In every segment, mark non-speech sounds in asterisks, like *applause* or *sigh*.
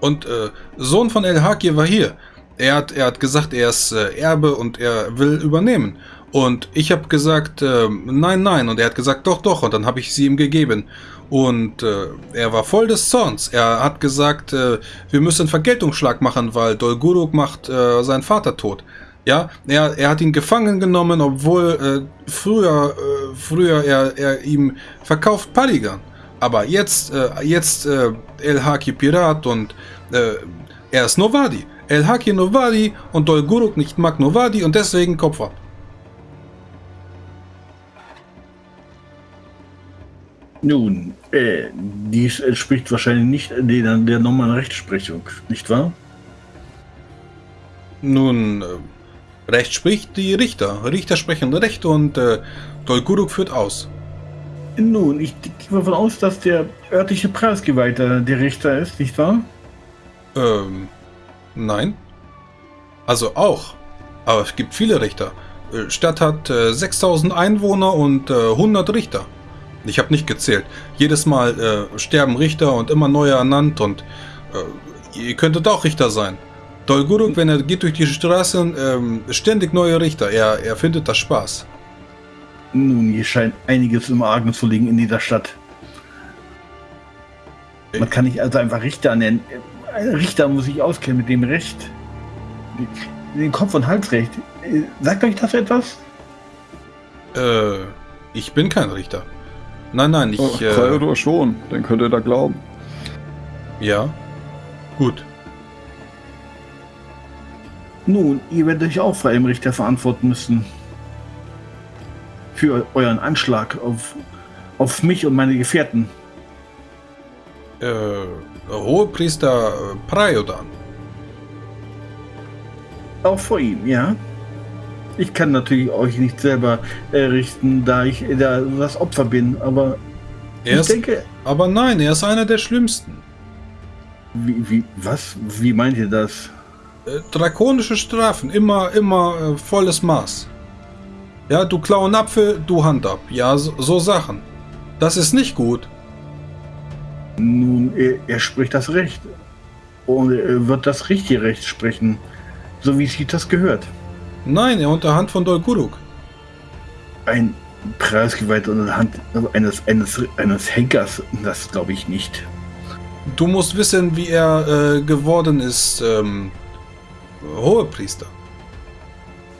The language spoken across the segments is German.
Und äh, Sohn von El Hakir war hier. Er hat, er hat gesagt, er ist äh, Erbe und er will übernehmen. Und ich habe gesagt, äh, nein, nein. Und er hat gesagt, doch, doch. Und dann habe ich sie ihm gegeben. Und äh, er war voll des Zorns. Er hat gesagt, äh, wir müssen Vergeltungsschlag machen, weil Dolguruk macht äh, seinen Vater tot. Ja, er, er hat ihn gefangen genommen, obwohl äh, früher, äh, früher er, er ihm verkauft Paligan. Aber jetzt, äh, jetzt äh, El Haki Pirat und äh, er ist Novadi. El Haki Novadi und Dolguruk nicht mag Novadi und deswegen Kopf ab. Nun, äh, dies entspricht wahrscheinlich nicht der, der normalen Rechtsprechung, nicht wahr? Nun, äh, Recht spricht die Richter. Richter sprechen Recht und äh, Dolguruk führt aus. Nun, ich gehe davon aus, dass der örtliche Preisgeweihte der Richter ist, nicht wahr? Ähm, nein. Also auch. Aber es gibt viele Richter. Äh, Stadt hat äh, 6000 Einwohner und äh, 100 Richter. Ich habe nicht gezählt. Jedes Mal äh, sterben Richter und immer neue ernannt und äh, ihr könntet auch Richter sein. Dolguruk, wenn er geht durch die Straßen, ähm, ständig neue Richter. Er, er findet das Spaß. Nun, hier scheint einiges im Argen zu liegen in dieser Stadt. Man kann nicht also einfach Richter nennen. Ein Richter muss sich auskennen mit dem Recht. Den Kopf- und Halsrecht. Sagt euch das etwas? Äh, ich bin kein Richter. Nein, nein, ich. Oh, äh, Theodor schon, den könnt ihr da glauben. ja. Gut. Nun, ihr werdet euch auch vor einem Richter verantworten müssen. Für euren Anschlag auf, auf mich und meine Gefährten. Äh, Hohepriester äh, Praiodan. Auch vor ihm, ja. Ich kann natürlich euch nicht selber errichten, da ich da das Opfer bin, aber Er ich ist, denke, aber nein, er ist einer der schlimmsten. wie, wie, was? Wie meint ihr das? Äh, drakonische Strafen, immer, immer äh, volles Maß. Ja, du klau einen Apfel, du Hand ab. Ja, so, so Sachen. Das ist nicht gut. Nun, er, er spricht das Recht. Und er wird das richtige Recht sprechen, so wie sich das gehört. Nein, er unter Hand von Dolguruk. Ein Preisgewalt unter der Hand eines, eines, eines Henkers, das glaube ich nicht. Du musst wissen, wie er äh, geworden ist, ähm, Hohepriester.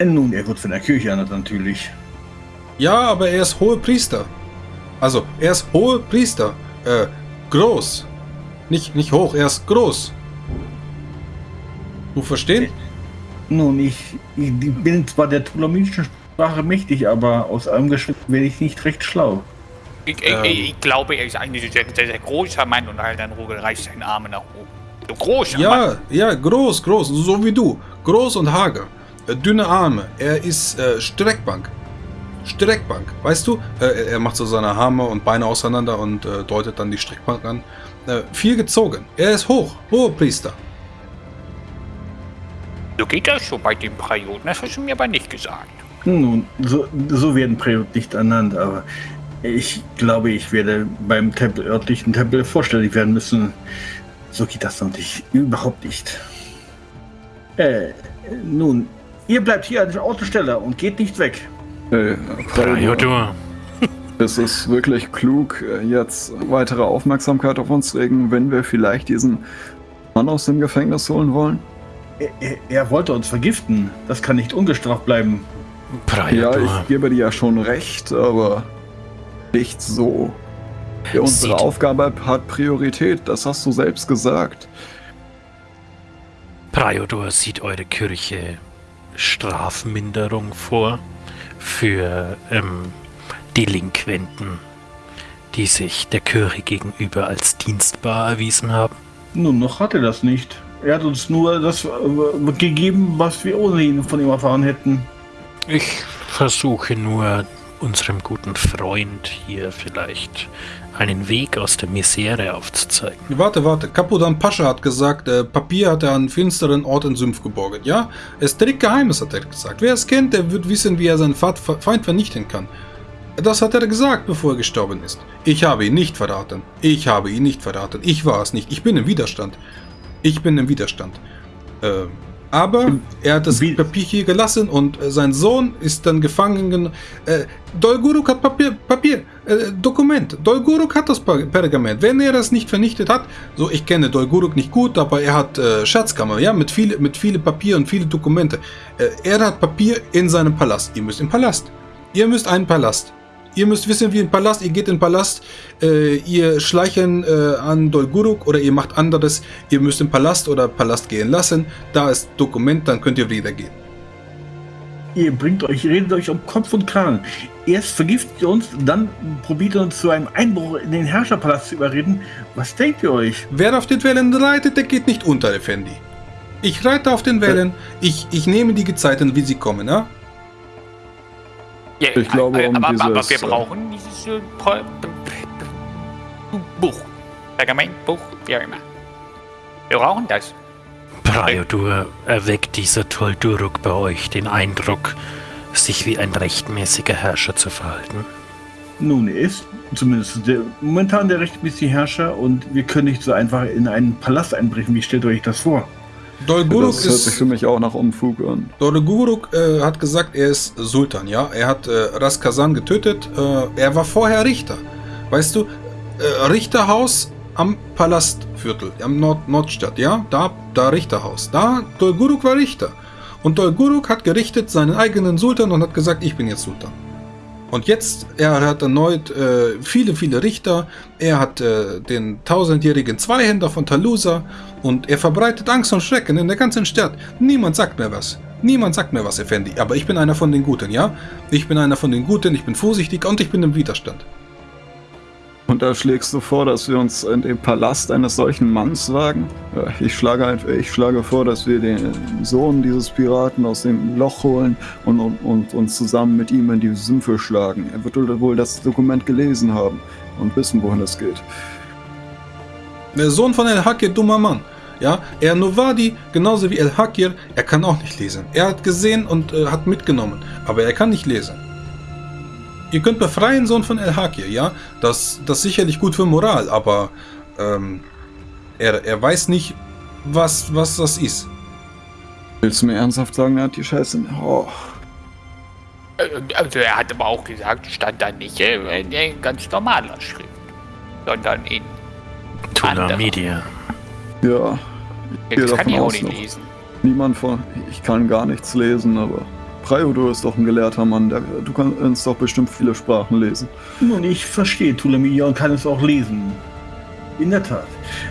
Äh, Nun, er wird von der Kirche ernannt natürlich. Ja, aber er ist Hohepriester. Also, er ist Hohepriester. Äh, groß. Nicht, nicht hoch, er ist groß. Du verstehst? Nun, ich, ich bin zwar der ptolemäischen Sprache mächtig, aber aus einem Geschwind werde ich nicht recht schlau. Ich, ich, Ähm. ich glaube, er ist eigentlich ein sehr, sehr, großer Mann und halt dann reicht seine Arme nach oben. So großer Mann. Ja, ja, groß, groß, so wie du. Groß und hager. Äh, dünne Arme. Er ist äh, Streckbank. Streckbank. Weißt du? Äh, er- macht so seine Arme und Beine auseinander und äh, deutet dann die Streckbank an. Äh, viel gezogen. Er ist hoch. Hohepriester. So geht das so bei den Prioten. Das hast du mir aber nicht gesagt. Nun, so, so werden Präot nicht ernannt, aber ich glaube, ich werde beim Tempel, örtlichen Tempel vorstellig werden müssen. So geht das noch nicht. Überhaupt nicht. Äh, nun, ihr bleibt hier an der Autostelle und geht nicht weg. Hey, Theodor, ist es wirklich klug, äh, jetzt weitere Aufmerksamkeit auf uns regen, wenn wir vielleicht diesen Mann aus dem Gefängnis holen wollen? Er, er, er wollte uns vergiften. Das kann nicht ungestraft bleiben. Ja, Priador. ich gebe dir ja schon recht, aber nicht so. Ja, unsere Sieht- Aufgabe hat Priorität, das hast du selbst gesagt. Priodor sieht eure Kirche Strafminderung vor für ähm, Delinquenten, die sich der Kirche gegenüber als dienstbar erwiesen haben. Nun, noch hat er das nicht. Er hat uns nur das äh, gegeben, was wir ohnehin von ihm erfahren hätten. Ich versuche nur unserem guten Freund hier vielleicht einen Weg aus der Misere aufzuzeigen. Warte, warte. Kapudan Pascha hat gesagt, äh, Papier hat er an finsteren Ort in Sumpf geborgen. Ja? Es ist strikt Geheimes, hat er gesagt. Wer es kennt, der wird wissen, wie er seinen Feind vernichten kann. Das hat er gesagt, bevor er gestorben ist. Ich habe ihn nicht verraten. Ich habe ihn nicht verraten. Ich war es nicht. Ich bin im Widerstand. Ich bin im Widerstand. Äh, aber er hat das Wie- Papier hier gelassen und äh, sein Sohn ist dann gefangen. gen- Äh, Dolguruk hat Papier, Papier äh, Dokument. Dolguruk hat das Pergament. Wenn er das nicht vernichtet hat, so ich kenne Dolguruk nicht gut, aber er hat äh, Schatzkammer, ja, mit viele, mit viele Papier und viele Dokumente. Äh, er hat Papier in seinem Palast. Ihr müsst im Palast. Ihr müsst einen Palast. Ihr müsst wissen, wie ein Palast. Ihr geht in den Palast, äh, ihr schleichen äh, an Dolguruk oder ihr macht anderes. Ihr müsst im Palast oder Palast gehen lassen. Da ist Dokument, dann könnt ihr wieder gehen. Ihr bringt euch, redet euch um Kopf und Kragen. Erst vergiftet ihr uns, dann probiert ihr uns zu einem Einbruch in den Herrscherpalast zu überreden. Was denkt ihr euch? Wer auf den Wellen reitet, der geht nicht unter, Effendi. Ich reite auf den Wellen. Ich, ich nehme die Gezeiten, wie sie kommen, ja? Ja, Ich glaube, äh, um aber, aber wir dieses, äh, brauchen dieses äh, Buch. Pergamentbuch, wie auch immer. Wir brauchen das. Priodur erweckt dieser Tolduruk bei euch den Eindruck, sich wie ein rechtmäßiger Herrscher zu verhalten. Nun, er ist zumindest der, momentan der rechtmäßige Herrscher und wir können nicht so einfach in einen Palast einbrechen. Wie stellt euch das vor? Dolguruk Das hört sich für mich auch nach Unfug an. Dolguruk äh, hat gesagt, er ist Sultan, ja? Er hat äh, Ras Kazan getötet. Äh, er war vorher Richter. Weißt du, äh, Richterhaus am Palastviertel, am Nord Nordstadt, ja? Da, da Richterhaus. Da, Dolguruk war Richter. Und Dolguruk hat gerichtet seinen eigenen Sultan und hat gesagt, ich bin jetzt Sultan. Und jetzt, er hat erneut äh, viele, viele Richter. Er hat äh, den tausendjährigen Zweihänder von Talusa und er verbreitet Angst und Schrecken in der ganzen Stadt. Niemand sagt mir was. Niemand sagt mir was, Effendi. Aber ich bin einer von den Guten, ja? Ich bin einer von den Guten, ich bin vorsichtig und ich bin im Widerstand. Und da schlägst du vor, dass wir uns in den Palast eines solchen Manns wagen? Ich schlage, ich schlage vor, dass wir den Sohn dieses Piraten aus dem Loch holen und, und, und uns zusammen mit ihm in die Sümpfe schlagen. Er wird wohl das Dokument gelesen haben und wissen, wohin es geht. Der Sohn von El Hakir, dummer Mann. Ja, er Novadi, genauso wie El Hakir, er kann auch nicht lesen. Er hat gesehen und äh, hat mitgenommen, aber er kann nicht lesen. Ihr könnt befreien, Sohn von El Hakir, ja? Das, das ist sicherlich gut für Moral, aber ähm, er, er weiß nicht, was, was das ist. Willst du mir ernsthaft sagen, er hat die Scheiße? Oh, Äh, Also er hat aber auch gesagt, stand da nicht äh, in ganz normaler Schrift, sondern in. Tuna. Media. ja. Das kann ich auch aus nicht noch. lesen. Niemand von. Ich kann gar nichts lesen, aber. Priodo ist doch ein gelehrter Mann. Der, du kannst doch bestimmt viele Sprachen lesen. Nun, ich verstehe Tulamiya und kann es auch lesen. In der Tat.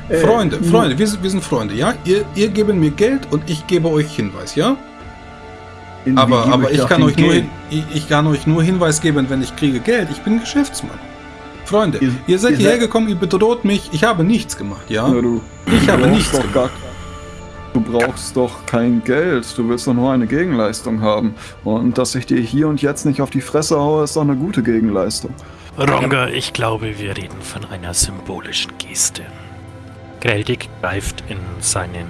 Äh, Freunde, Freunde, wir sind, wir sind Freunde, ja? Ihr, ihr gebt mir Geld und ich gebe euch Hinweis, ja? in- Aber, aber ich kann euch nur hin, ich, ich kann euch nur Hinweis geben, wenn ich kriege Geld. Ich bin Geschäftsmann. Freunde, Ihr- ihr, seid ihr hierher seid- gekommen, ihr bedroht mich. Ich habe nichts gemacht, ja? Ja, du, Ich du habe nichts gemacht. gar, Du brauchst doch kein Geld. Du willst doch nur eine Gegenleistung haben. Und dass ich dir hier und jetzt nicht auf die Fresse haue, ist doch eine gute Gegenleistung. Ronga, ich glaube, wir reden von einer symbolischen Geste. Greldig greift in seinen,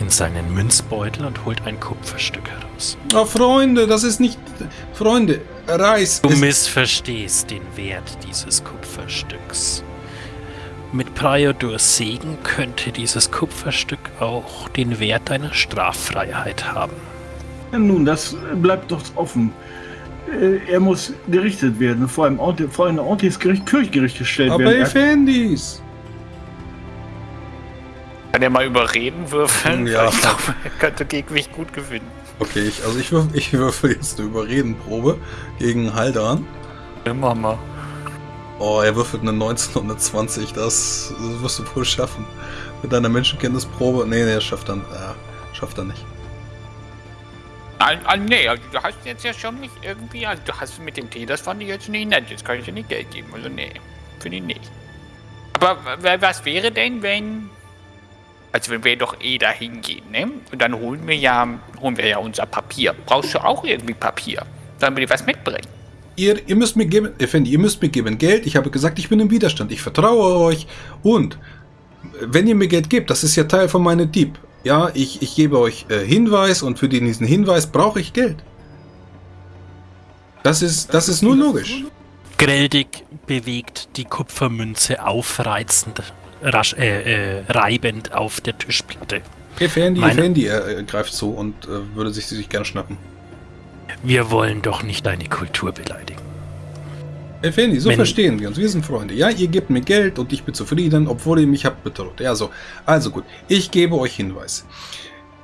in seinen Münzbeutel und holt ein Kupferstück heraus. Oh, Freunde, das ist nicht. Freunde, Reis. Du missverstehst den Wert dieses Kupferstücks. Mit Priodors Segen könnte dieses Kupferstück auch den Wert deiner Straffreiheit haben. Ja, nun, das bleibt doch offen. Äh, Er muss gerichtet werden, vor einem, Ort, vor ein ordentliches Gericht, Kirchgericht gestellt aber werden. Er- Effendis. Kann er mal überreden würfeln? Ja. Ich glaube, er könnte gegen mich gut gewinnen. Okay, ich, also ich würfel, *laughs* ich würfel jetzt eine Überredenprobe gegen Haldan. Immer mal. Oh, er würfelt eine 19 und eine 20. Das, das wirst du wohl schaffen. Mit deiner Menschenkenntnisprobe. Nee, nee, schafft er, ja, schafft er nicht. Ah, ah, nee, also du hast jetzt ja schon mich irgendwie, also du hast mit dem Tee, das fand ich jetzt nicht nett. Jetzt kann ich dir nicht Geld geben. Also nee, finde ich nicht. Aber was wäre denn, wenn. Also wenn wir doch eh dahin gehen, ne? Und dann holen wir ja, holen wir ja unser Papier. Brauchst du auch irgendwie Papier? Sollen wir dir was mitbringen? Ihr, ihr müsst mir geben, Effendi, ihr müsst mir geben Geld. Ich habe gesagt, ich bin im Widerstand. Ich vertraue euch. Und wenn ihr mir Geld gebt, das ist ja Teil von meinem Dieb. Ja, ich, ich gebe euch äh, Hinweis und für diesen Hinweis brauche ich Geld. Das ist, das ist nur logisch. Greldig bewegt die Kupfermünze aufreizend rasch, äh, äh, reibend auf der Tischplatte. Effendi, Meine- Effendi, er, er greift zu und äh, würde sich, sich gerne schnappen. Wir wollen doch nicht deine Kultur beleidigen. Effendi, so Wenn- verstehen wir uns. Wir sind Freunde. Ja, ihr gebt mir Geld und ich bin zufrieden, obwohl ihr mich habt bedroht. Ja, so. Also gut, ich gebe euch Hinweis.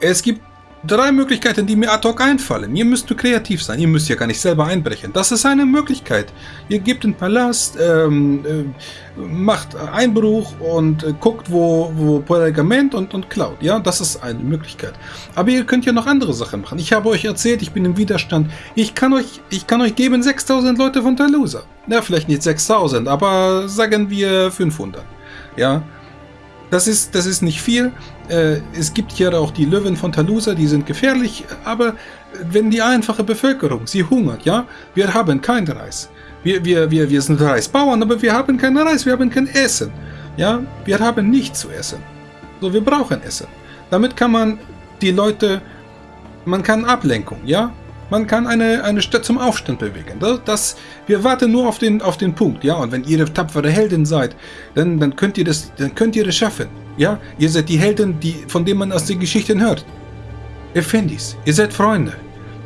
Es gibt drei Möglichkeiten, die mir ad hoc einfallen. Ihr müsst kreativ sein. Ihr müsst ja gar nicht selber einbrechen. Das ist eine Möglichkeit. Ihr gebt den Palast, ähm, äh, macht Einbruch und äh, guckt, wo, wo Pergament und, und klaut. Ja, das ist eine Möglichkeit. Aber ihr könnt ja noch andere Sachen machen. Ich habe euch erzählt, ich bin im Widerstand. Ich kann euch, ich kann euch geben 6000 Leute von Talusa. Ja, vielleicht nicht 6000, aber sagen wir 500. Ja, das ist, das ist nicht viel. Äh, es gibt hier auch die Löwen von Talusa, die sind gefährlich, aber wenn die einfache Bevölkerung, sie hungert, ja, wir haben kein Reis. Wir, wir, wir, wir sind Reisbauern, aber wir haben kein Reis, wir haben kein Essen. Ja, wir haben nichts zu essen. So, wir brauchen Essen. Damit kann man die Leute, man kann Ablenkung, ja? Man kann eine, eine Stadt zum Aufstand bewegen. Das, das, wir warten nur auf den, auf den Punkt, ja? Und wenn ihr tapfere Helden seid, dann, dann, könnt ihr das, dann könnt ihr das schaffen, ja? Ihr seid die Helden, die, von denen man aus den Geschichten hört. Effendis, ihr seid Freunde.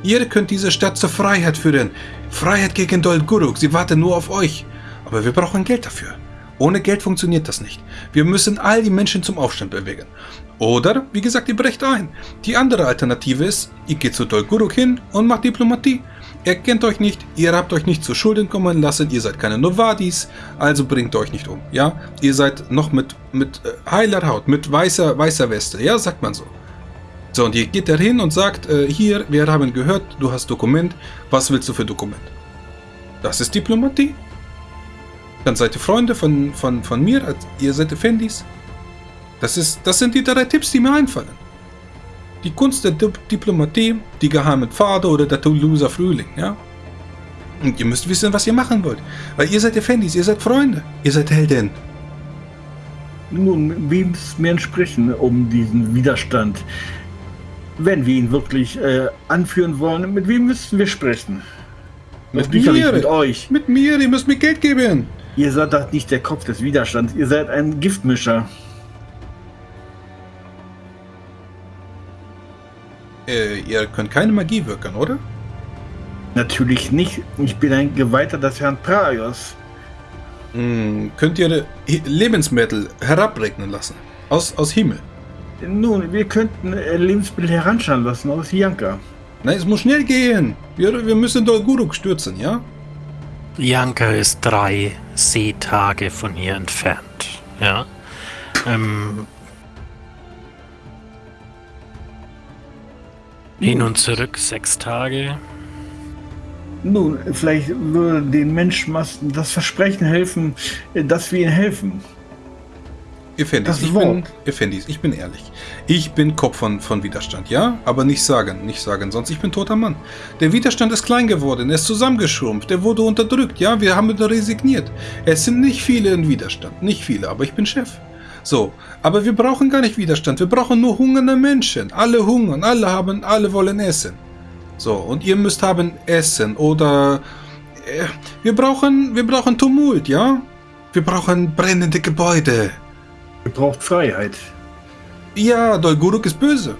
Ihr könnt diese Stadt zur Freiheit führen. Freiheit gegen Dol Guruk, sie warten nur auf euch. Aber wir brauchen Geld dafür. Ohne Geld funktioniert das nicht. Wir müssen all die Menschen zum Aufstand bewegen. Oder, wie gesagt, ihr brecht ein. Die andere Alternative ist, ihr geht zu Dol Guruk hin und macht Diplomatie. Er kennt euch nicht, ihr habt euch nicht zu Schulden kommen lassen, ihr seid keine Novadis, also bringt euch nicht um, ja? Ihr seid noch mit, mit äh, heiler Haut, mit weißer, weißer Weste, ja, sagt man so. So, und ihr geht da hin und sagt, äh, hier, wir haben gehört, du hast Dokument, was willst du für Dokument? Das ist Diplomatie. Dann seid ihr Freunde von, von, von mir, ihr seid Effendis. Das, ist, das sind die drei Tipps, die mir einfallen. Die Kunst der Dip Diplomatie, die geheimen Pfade oder der Toulouser Frühling, ja? Und ihr müsst wissen, was ihr machen wollt. Weil ihr seid Effendis, ihr seid Freunde, ihr seid Helden. Nun, wem müssen wir entsprechen, um diesen Widerstand? Wenn wir ihn wirklich äh, anführen wollen, mit wem müssten wir sprechen? Mit Sicherlich mir. Mit euch. Mit mir, ihr müsst mir Geld geben. Ihr seid doch nicht der Kopf des Widerstands. Ihr seid ein Giftmischer. Äh, ihr könnt keine Magie wirken, oder? Natürlich nicht. Ich bin ein Geweihter des Herrn Praios. Hm, könnt ihr Hi- Lebensmittel herabregnen lassen? Aus, aus Himmel. Nun, wir könnten äh, Lebensmittel heranschauen lassen aus Janka. Nein, es muss schnell gehen. Wir, wir müssen Dolguruk stürzen, ja? Janka ist drei Seetage von hier entfernt. Ja. Ähm, hin und zurück sechs Tage. Nun, vielleicht würde den Menschenmassen das Versprechen helfen, dass wir ihnen helfen. Effendis, Das ich Wort. bin, Effendis, ich bin ehrlich. Ich bin Kopf von, von Widerstand, ja? Aber nicht sagen, nicht sagen, sonst ich bin toter Mann. Der Widerstand ist klein geworden, er ist zusammengeschrumpft, er wurde unterdrückt, ja? Wir haben resigniert. Es sind nicht viele im Widerstand, nicht viele, aber ich bin Chef. So, aber wir brauchen gar nicht Widerstand, wir brauchen nur hungernde Menschen. Alle hungern, alle haben, alle wollen essen. So, und ihr müsst haben Essen oder... Äh, wir brauchen, wir brauchen Tumult, ja? Wir brauchen brennende Gebäude. Ihr braucht Freiheit. Ja, Dolguruk ist böse.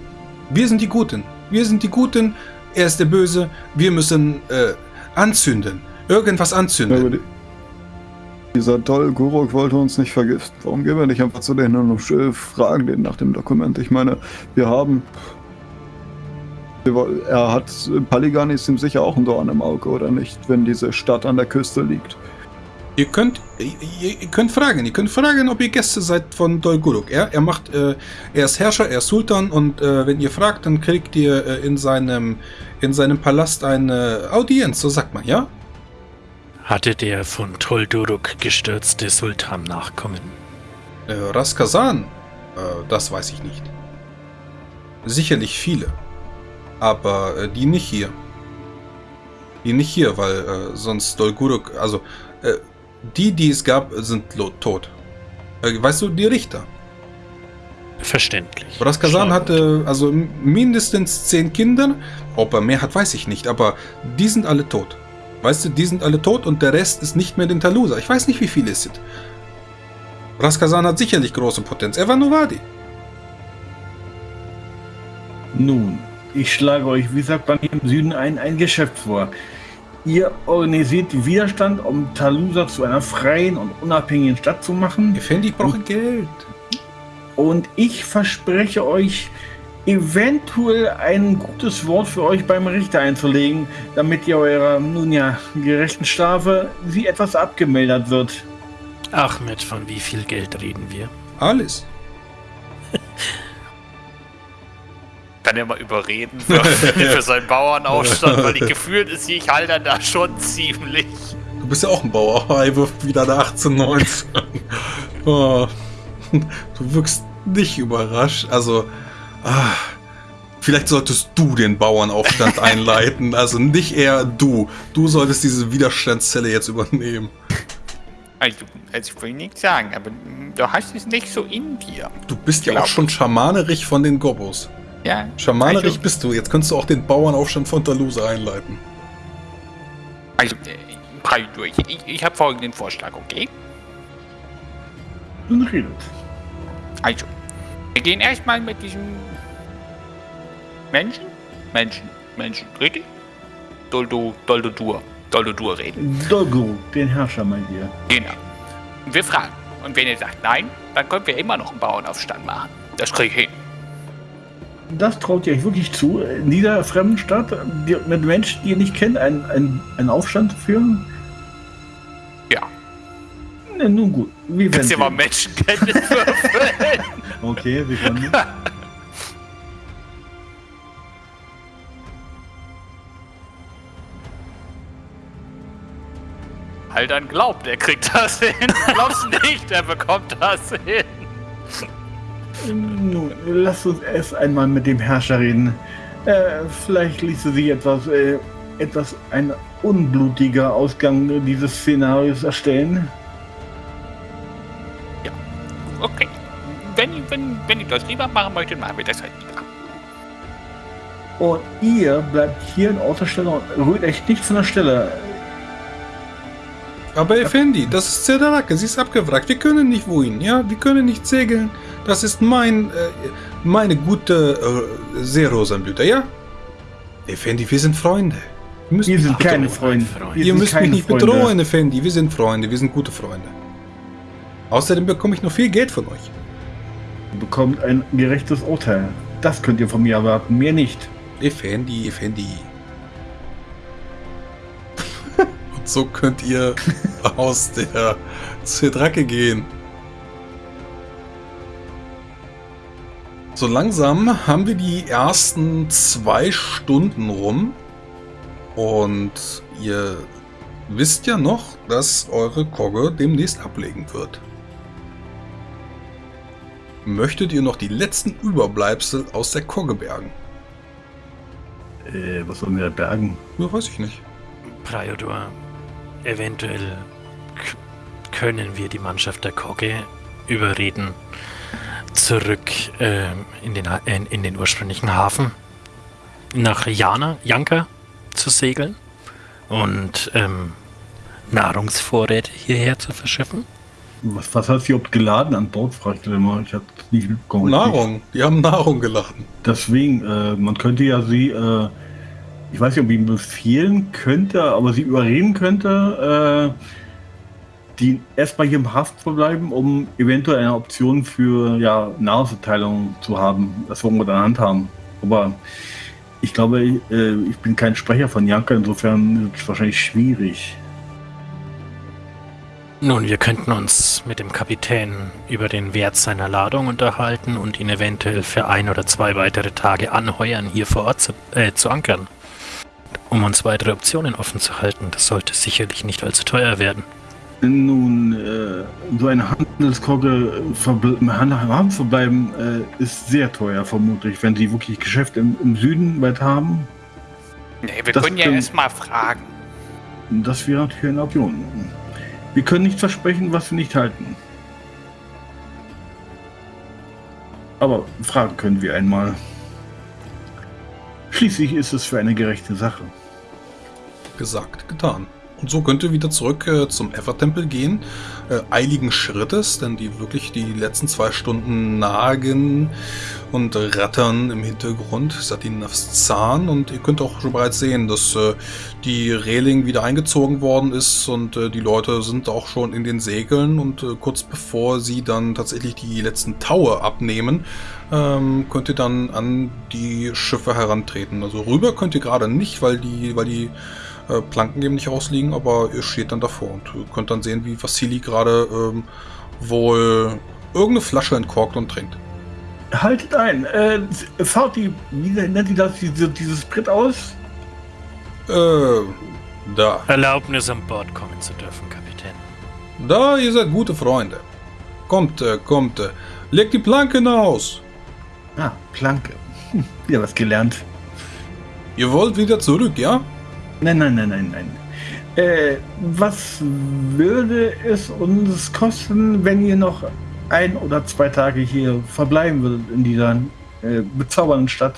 Wir sind die Guten. Wir sind die Guten. Er ist der Böse. Wir müssen äh, anzünden. Irgendwas anzünden. Die, dieser Dol Guruk wollte uns nicht vergiften. Warum gehen wir nicht einfach zu denen und fragen den nach dem Dokument? Ich meine, wir haben. Er hat. Paligan ist ihm sicher auch ein Dorn im Auge, oder nicht? Wenn diese Stadt an der Küste liegt. Ihr könnt, ihr, ihr könnt fragen. Ihr könnt fragen, ob ihr Gäste seid von Dolguruk. Er, er macht, äh, er ist Herrscher, er ist Sultan und äh, wenn ihr fragt, dann kriegt ihr äh, in seinem, in seinem Palast eine Audienz. So sagt man, ja? Hatte der von Tolduruk gestürzte Sultan Nachkommen? Äh, Raskazan, äh, das weiß ich nicht. Sicherlich viele. Aber äh, die nicht hier. Die nicht hier, weil äh, sonst Dolguruk, also äh, die, die es gab, sind tot. Äh, weißt du, die Richter. Verständlich. Raskazan hatte also mindestens zehn Kinder. Ob er mehr hat, weiß ich nicht. Aber die sind alle tot. Weißt du, die sind alle tot und der Rest ist nicht mehr in Talusa. Ich weiß nicht, wie viele es sind. Raskazan hat sicherlich große Potenz. Er war Novadi. Nun, ich schlage euch, wie sagt man hier im Süden, ein, ein Geschäft vor. Ihr organisiert Widerstand, um Talusa zu einer freien und unabhängigen Stadt zu machen. Effendi, ich brauche Geld. Und ich verspreche euch, eventuell ein gutes Wort für euch beim Richter einzulegen, damit ihr eurer, nun ja, gerechten Strafe sie etwas abgemildert wird. Ahmed, von wie viel Geld reden wir? Alles. *laughs* Kann er mal überreden für, *laughs* für seinen Bauernaufstand, weil *laughs* ich gefühlt ist ich halt dann da schon ziemlich. Du bist ja auch ein Bauer. Er wirft wieder eine 18, 19. oh. Du wirkst nicht überrascht. Also, ah, vielleicht solltest du den Bauernaufstand *laughs* einleiten. Also nicht eher du. Du solltest diese Widerstandszelle jetzt übernehmen. Also, also ich will nichts sagen, aber du hast es nicht so in dir. Du bist ja auch schon schamanerig von den Gobos. Ja. Schamanerig Also- bist du. Jetzt könntest du auch den Bauernaufstand von Talusa einleiten. Also, äh, Paldur, ich, ich, ich habe folgenden Vorschlag, okay? Nun redet. Also, wir gehen erstmal mit diesem Menschen, Menschen, Menschen, richtig? Doldo, Doldodur, Doldodur reden. Dolguru, den Herrscher, meint ihr. Genau. Und wir fragen. Und wenn ihr sagt nein, dann können wir immer noch einen Bauernaufstand machen. Das krieg ich hin. Das traut ihr euch wirklich zu, in dieser fremden Stadt mit Menschen, die ihr nicht kennt, einen, einen, einen Aufstand zu führen? Ja. Ne, nun gut. Wie Kannst du mal? Menschenkenntnis würfeln? *laughs* Okay, wie können *laughs* halt dann glaubt, er kriegt das *laughs* hin. Glaubst nicht, er bekommt das hin. Nun, lasst uns erst einmal mit dem Herrscher reden. Äh, vielleicht ließe sich etwas, äh, etwas ein unblutiger Ausgang dieses Szenarios erstellen. Okay. Wenn, wenn, wenn ihr das lieber machen möchtet, machen wir das halt lieber. Und ihr bleibt hier in Außerstelle und rührt euch nicht von der Stelle. Aber Effendi, das ist Zerdarake, sie ist abgewrackt. Wir können nicht wohin, ja? Wir können nicht segeln. Das ist mein, äh, meine gute äh, Seerosenblüte, ja? Effendi, wir sind Freunde. Wir müssen Wir sind keine bedrohen. Freunde. Ihr Wir Ihr sind müsst mich nicht Freunde. bedrohen, Effendi. Wir sind Freunde, wir sind gute Freunde. Außerdem bekomme ich noch viel Geld von euch. Ihr bekommt ein gerechtes Urteil. Das könnt ihr von mir erwarten, mir nicht. Effendi, Effendi. So könnt ihr *laughs* aus der Zedrake gehen. So langsam haben wir die ersten zwei Stunden rum. Und ihr wisst ja noch, dass eure Kogge demnächst ablegen wird. Möchtet ihr noch die letzten Überbleibsel aus der Kogge bergen? Äh, was sollen wir da bergen? Ja, weiß ich nicht. Priodor, eventuell können wir die Mannschaft der Kogge überreden, zurück ähm, in, den, Ha- in, in den ursprünglichen Hafen nach Jana, Janka zu segeln und ähm, Nahrungsvorräte hierher zu verschiffen. Was, was hat sie überhaupt geladen an Bord? Fragt ihr mal. Ich habe nicht mitbekommen. Nahrung. Die haben Nahrung geladen. Deswegen, äh, man könnte ja sie, äh, ich weiß nicht, ob ich ihn befehlen könnte, aber sie überreden könnte, äh, die erstmal hier im Haft zu bleiben, um eventuell eine Option für ja, Nahrungsverteilung zu haben. Das wollen wir dann handhaben. Aber ich glaube, äh, ich bin kein Sprecher von Janka, insofern ist es wahrscheinlich schwierig. Nun, wir könnten uns mit dem Kapitän über den Wert seiner Ladung unterhalten und ihn eventuell für ein oder zwei weitere Tage anheuern, hier vor Ort zu, äh, zu ankern. Um uns weitere Optionen offen zu halten. Das sollte sicherlich nicht allzu teuer werden. Nun, äh, so eine Handelskogge verbl im Hand- verbleiben äh, ist sehr teuer, vermutlich, wenn sie wirklich Geschäft im, im Süden weit haben. Nee, wir Das können ja erstmal fragen. Das wäre natürlich eine Option. Wir können nicht versprechen, was wir nicht halten. Aber fragen können wir einmal. Schließlich ist es für eine gerechte Sache. Gesagt, getan. Und so könnt ihr wieder zurück äh, zum Ever-Tempel gehen, äh, eiligen Schrittes, denn die wirklich die letzten zwei Stunden nagen und rattern im Hintergrund, Satinavs Zahn und ihr könnt auch schon bereits sehen, dass äh, die Reling wieder eingezogen worden ist und äh, die Leute sind auch schon in den Segeln und äh, kurz bevor sie dann tatsächlich die letzten Taue abnehmen, ähm, könnt ihr dann an die Schiffe herantreten. Also rüber könnt ihr gerade nicht, weil die, weil die äh, Planken eben nicht ausliegen, aber ihr steht dann davor und ihr könnt dann sehen, wie Vassili gerade ähm, wohl irgendeine Flasche entkorkt und trinkt. Haltet ein. Äh, fahrt die, wie nennt ihr das, diese, dieses Brett aus? Äh, da. Erlaubnis an Bord kommen zu dürfen, Kapitän. Da, ihr seid gute Freunde. Kommt, äh, kommt, äh, legt die Planken aus. Ah, Planke. Hm, wieder was gelernt. Ihr wollt wieder zurück, ja? Nein, nein, nein, nein, nein. Äh, was würde es uns kosten, wenn ihr noch ein oder zwei Tage hier verbleiben würdet in dieser äh, bezaubernden Stadt?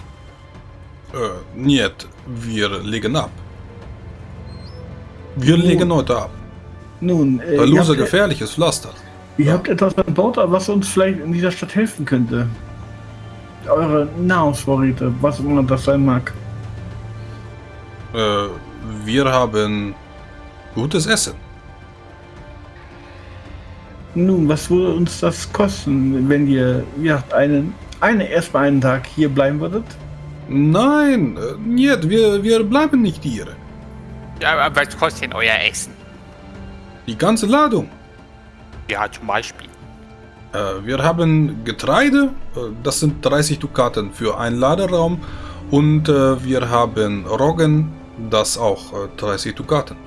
Äh, niet, wir legen ab. Wir Nun. legen heute ab. Nun, äh, Da ihr, lose habt, gefährliches Pflaster. ihr habt etwas an Bord, was uns vielleicht in dieser Stadt helfen könnte. Eure Nahrungsvorräte, was auch immer das sein mag. Äh, wir haben gutes Essen. Nun, was würde uns das kosten, wenn ihr ja, einen, eine, erstmal einen Tag hier bleiben würdet? Nein, äh, niet, wir, wir bleiben nicht hier. Ja, aber was kostet denn euer Essen? Die ganze Ladung. Ja, zum Beispiel. Äh, wir haben Getreide, äh, das sind 30 Dukaten für einen Laderaum. Und äh, wir haben Roggen, das auch äh, 30 Dukaten.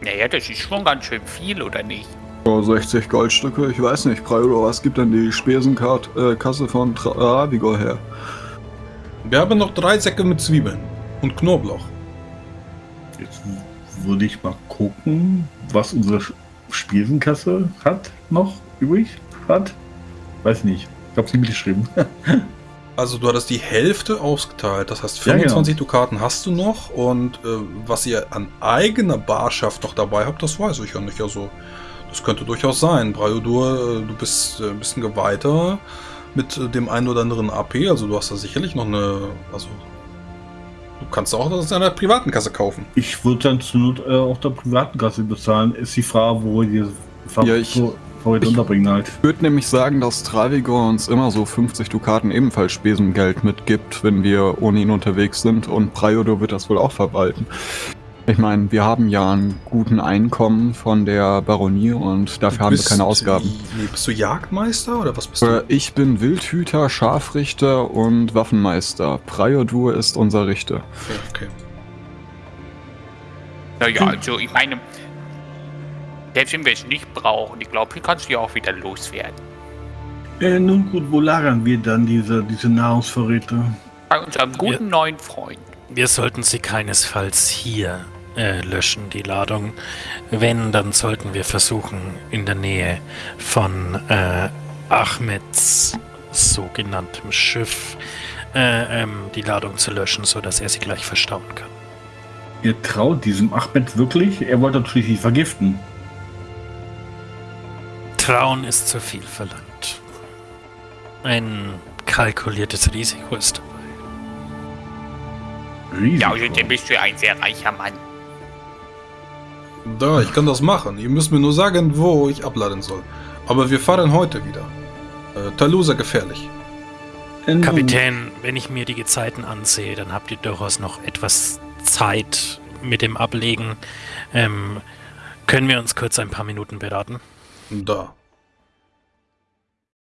Naja, das ist schon ganz schön viel, oder nicht? Oh, 60 Goldstücke, ich weiß nicht. Praido, was gibt denn die Spesenkasse von Travigor her? Wir haben noch drei Säcke mit Zwiebeln und Knoblauch. Jetzt würde ich mal gucken, was unsere Spesenkasse hat noch übrig hat. Weiß nicht. Ich habe sie mitgeschrieben. *laughs* Also du hattest die Hälfte ausgeteilt, das heißt Ja, genau. 25 Dukaten hast du noch und äh, was ihr an eigener Barschaft noch dabei habt, das weiß ich ja nicht. Also das könnte durchaus sein. Briodur, äh, du bist äh, ein bisschen geweihter mit äh, dem einen oder anderen AP, also du hast da sicherlich noch eine, also du kannst auch das in einer privaten Kasse kaufen. Ich würde dann zur Not äh, auch der privaten Kasse bezahlen. Ist die Frage, wo ihr Ja, ich- Vorräte ich- unterbringen halt. Ich würde nämlich sagen, dass Travigor uns immer so 50 Dukaten ebenfalls Spesengeld mitgibt, wenn wir ohne ihn unterwegs sind und Praido wird das wohl auch verwalten. Ich meine, wir haben ja einen guten Einkommen von der Baronie und dafür haben wir keine Ausgaben. Nee, bist du Jagdmeister oder was bist Äh, du? Ich bin Wildhüter, Scharfrichter und Waffenmeister. Priodur ist unser Richter. Okay, okay. Naja, also ich meine, selbst wenn wir es nicht brauchen, ich glaube, hier kannst du ja auch wieder loswerden. Äh, nun gut, wo lagern wir dann diese, diese Nahrungsvorräte? Bei unserem guten neuen Freund. Wir sollten sie keinesfalls hier äh, löschen, die Ladung. Wenn, dann sollten wir versuchen, in der Nähe von äh, Ahmeds sogenanntem Schiff äh, ähm, die Ladung zu löschen, sodass er sie gleich verstauen kann. Ihr traut diesem Ahmed wirklich? Er wollte natürlich nicht vergiften. Trauen ist zu viel verlangt. Ein kalkuliertes Risiko ist dabei. Riesig. Ja, dann bist du ja ein sehr reicher Mann. Da, ich kann das machen. Ihr müsst mir nur sagen, wo ich abladen soll. Aber wir fahren heute wieder. Äh, Talusa gefährlich. Äh, Kapitän, wenn ich mir die Gezeiten ansehe, dann habt ihr durchaus noch etwas Zeit mit dem Ablegen. Ähm, können wir uns kurz ein paar Minuten beraten? Da.